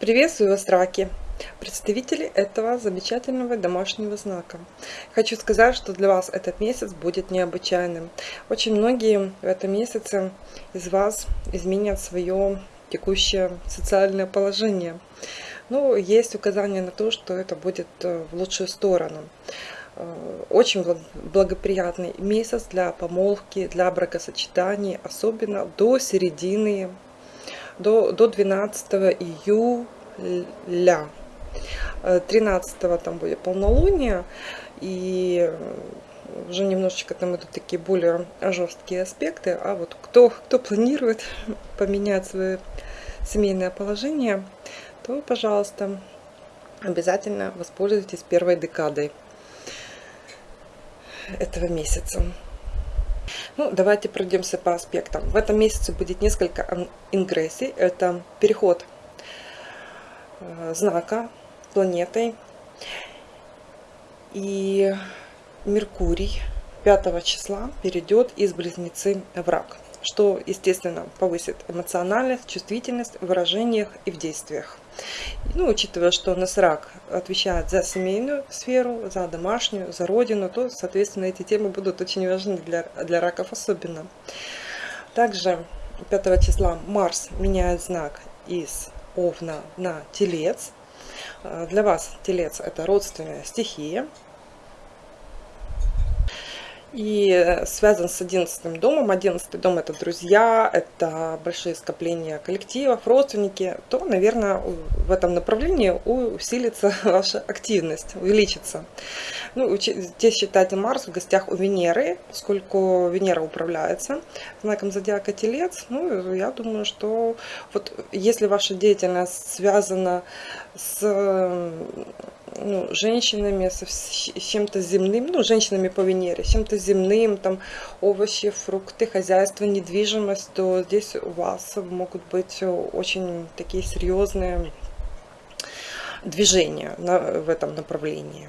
Приветствую вас, раки! Представители этого замечательного домашнего знака. Хочу сказать, что для вас этот месяц будет необычайным. Очень многие в этом месяце из вас изменят свое текущее социальное положение. Но есть указание на то, что это будет э, в лучшую сторону. Э, очень благоприятный месяц для помолвки, для бракосочетаний, особенно до середины до, до 12 июля. 13 э, там будет полнолуние, и уже немножечко там идут такие более жесткие аспекты. А вот кто, кто планирует поменять свое семейное положение, то, пожалуйста, обязательно воспользуйтесь первой декадой этого месяца. Ну, давайте пройдемся по аспектам. В этом месяце будет несколько ингрессий. Это переход э, знака планетой. И Меркурий 5 числа перейдет из Близнецы в Рак что, естественно, повысит эмоциональность, чувствительность в выражениях и в действиях. Ну, учитывая, что Насрак отвечает за семейную сферу, за домашнюю, за родину, то, соответственно, эти темы будут очень важны для, для раков особенно. Также 5 числа Марс меняет знак из Овна на Телец. Для вас Телец – это родственная стихия, и э, связан с одиннадцатым домом. Одиннадцатый дом это друзья, это большие скопления коллективов, родственники, то, наверное, в этом направлении усилится ваша активность, увеличится. Ну, здесь считайте Марс в гостях у Венеры, поскольку Венера управляется знаком зодиака Телец. Ну, я думаю, что вот если ваша деятельность связана с ну, женщинами, с чем-то земным, ну, женщинами по Венере, чем-то земным, там, овощи, фрукты, хозяйство, недвижимость, то здесь у вас могут быть очень такие серьезные движения на, в этом направлении.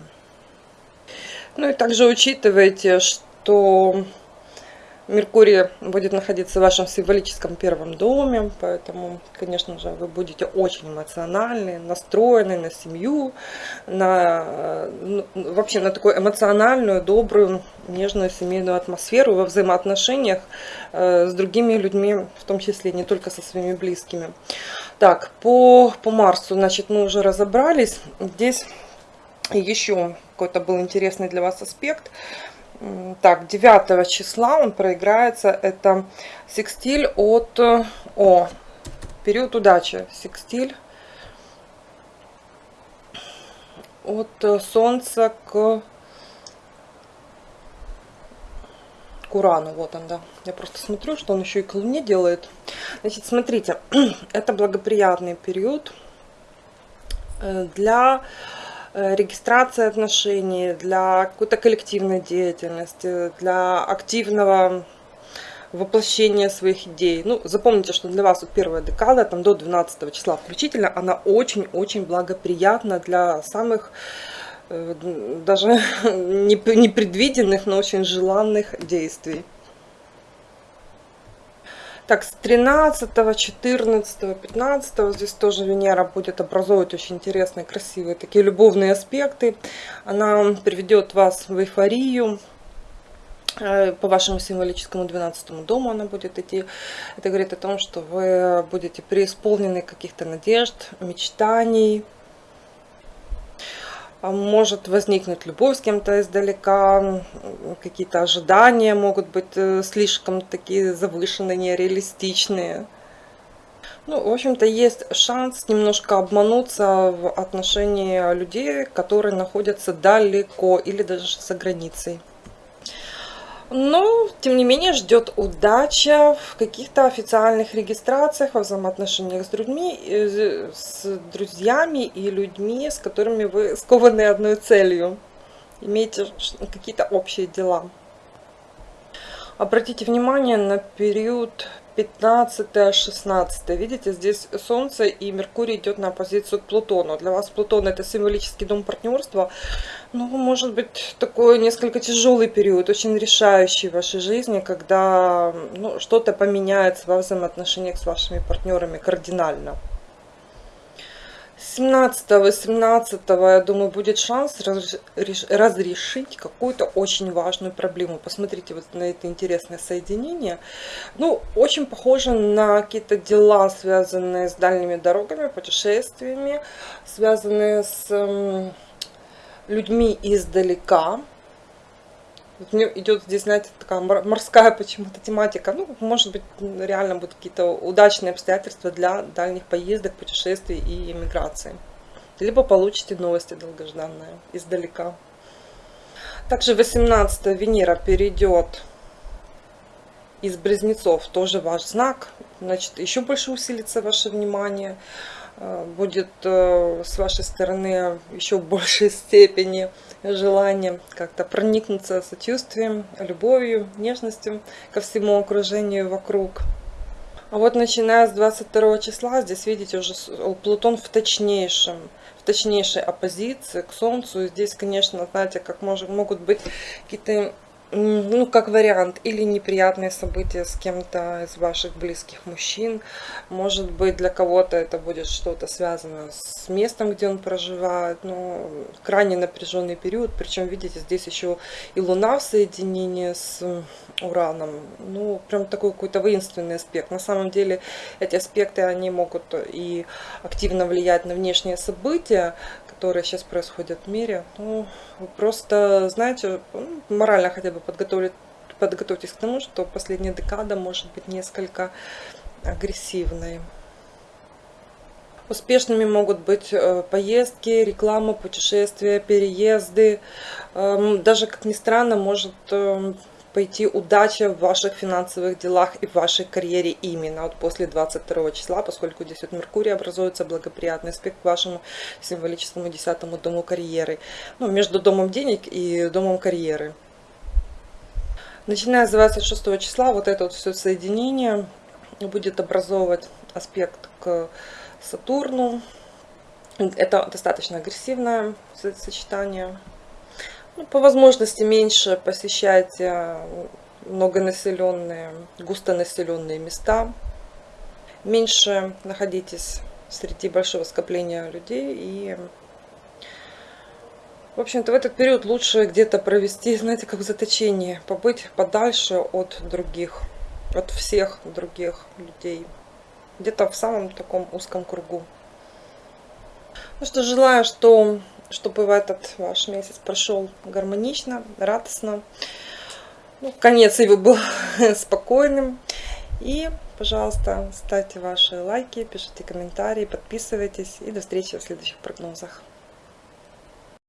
Ну и также учитывайте, что Меркурий будет находиться в вашем символическом первом доме, поэтому, конечно же, вы будете очень эмоциональны, настроены на семью, на, ну, вообще на такую эмоциональную, добрую, нежную семейную атмосферу во взаимоотношениях э, с другими людьми, в том числе не только со своими близкими. Так, по, по Марсу, значит, мы уже разобрались. Здесь еще какой-то был интересный для вас аспект – так, 9 числа он проиграется. Это секстиль от О. Период удачи. Секстиль от Солнца к к Урану. Вот он, да. Я просто смотрю, что он еще и к Луне делает. Значит, смотрите, это благоприятный период э, для Э, регистрации отношений, для какой-то коллективной деятельности, для активного воплощения своих идей. Ну, запомните, что для вас вот первая декада, там до 12 числа включительно, она очень-очень благоприятна для самых э, даже непредвиденных, но очень желанных действий. Так, с 13, 14, 15 здесь тоже Венера будет образовывать очень интересные, красивые такие любовные аспекты. Она приведет вас в эйфорию, э, по вашему символическому 12 дому она будет идти. Это говорит о том, что вы будете преисполнены каких-то надежд, мечтаний, может возникнуть любовь с кем-то издалека, какие-то ожидания могут быть э, слишком такие завышенные, нереалистичные. Ну, в общем-то, есть шанс немножко обмануться в отношении людей, которые находятся далеко или даже за границей. Но, тем не менее, ждет удача в каких-то официальных регистрациях, во взаимоотношениях с людьми, э, с друзьями и людьми, с которыми вы скованы одной целью. Имеете какие-то общие дела. Обратите внимание на период 15-16. Видите, здесь Солнце и Меркурий идет на оппозицию к Плутону. Для вас Плутон это символический дом партнерства. Ну, может быть, такой несколько тяжелый период, очень решающий в вашей жизни, когда ну, что-то поменяется во взаимоотношениях с вашими партнерами кардинально. 17-18, я думаю, будет шанс разрешить какую-то очень важную проблему. Посмотрите вот на это интересное соединение. Ну, очень похоже на какие-то дела, связанные с дальними дорогами, путешествиями, связанные с людьми издалека. Вот мне идет здесь, знаете, такая морская почему-то тематика. Ну, может быть, реально будут какие-то удачные обстоятельства для дальних поездок, путешествий и иммиграции. Либо получите новости долгожданные издалека. Также 18 Венера перейдет из Близнецов, тоже ваш знак. Значит, еще больше усилится ваше внимание. Э, будет э, с вашей стороны еще в большей степени желание как-то проникнуться сочувствием, любовью, нежностью ко всему окружению вокруг. А вот начиная с 22 числа, здесь видите уже Плутон в точнейшем, в точнейшей оппозиции к Солнцу. И здесь, конечно, знаете, как может, могут быть какие-то ну, как вариант, или неприятные события с кем-то из ваших близких мужчин. Может быть, для кого-то это будет что-то связано с местом, где он проживает. Но крайне напряженный период. Причем, видите, здесь еще и Луна в соединении с Ураном. Ну, прям такой какой-то воинственный аспект. На самом деле, эти аспекты, они могут и активно влиять на внешние события, которые сейчас происходят в мире. Ну, просто, знаете, ну, морально хотя бы подготовить, подготовьтесь к тому, что последняя декада может быть несколько агрессивной. Успешными могут быть э, поездки, реклама, путешествия, переезды. Эм, даже, как ни странно, может эм, пойти удача в ваших финансовых делах и в вашей карьере именно вот после 22 числа, поскольку здесь вот Меркурий образуется благоприятный аспект к вашему символическому десятому дому карьеры. Ну, между домом денег и домом карьеры. Начиная с 26 числа вот это вот все соединение будет образовывать аспект к Сатурну. Это достаточно агрессивное сочетание. Ну, по возможности меньше посещайте многонаселенные, густонаселенные места. Меньше находитесь среди большого скопления людей. И, в общем-то, в этот период лучше где-то провести, знаете, как в заточении. Побыть подальше от других, от всех других людей. Где-то в самом таком узком кругу. Ну что, желаю, что чтобы в этот ваш месяц прошел гармонично, радостно. Ну, конец его был спокойным. И, пожалуйста, ставьте ваши лайки, пишите комментарии, подписывайтесь. И до встречи в следующих прогнозах.